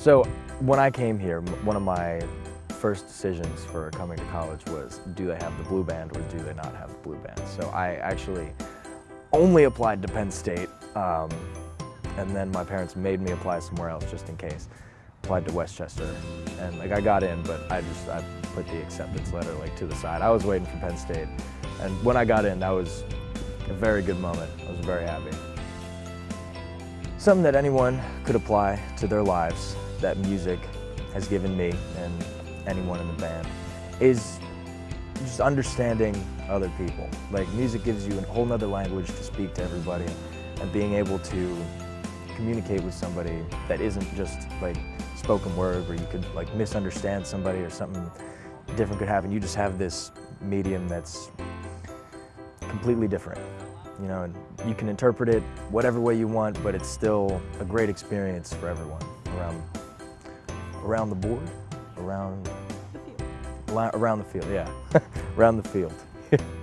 So when I came here, one of my first decisions for coming to college was do they have the blue band or do they not have the blue band? So I actually only applied to Penn State um, and then my parents made me apply somewhere else just in case. Applied to West Chester and like I got in but I just I put the acceptance letter like to the side. I was waiting for Penn State and when I got in that was a very good moment. I was very happy. Something that anyone could apply to their lives that music has given me and anyone in the band is just understanding other people. Like music gives you a whole nother language to speak to everybody and being able to communicate with somebody that isn't just like spoken word where you could like misunderstand somebody or something different could happen. You just have this medium that's completely different. You know, you can interpret it whatever way you want, but it's still a great experience for everyone around around the board, around The field. around the field, yeah, around the field.